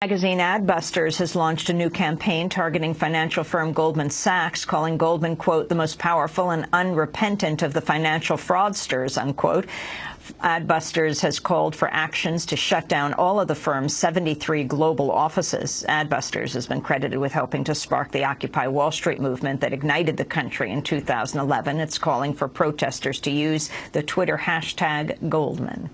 Magazine Adbusters has launched a new campaign targeting financial firm Goldman Sachs, calling Goldman, quote, the most powerful and unrepentant of the financial fraudsters, unquote. Adbusters has called for actions to shut down all of the firm's 73 global offices. Adbusters has been credited with helping to spark the Occupy Wall Street movement that ignited the country in 2011. It's calling for protesters to use the Twitter hashtag Goldman.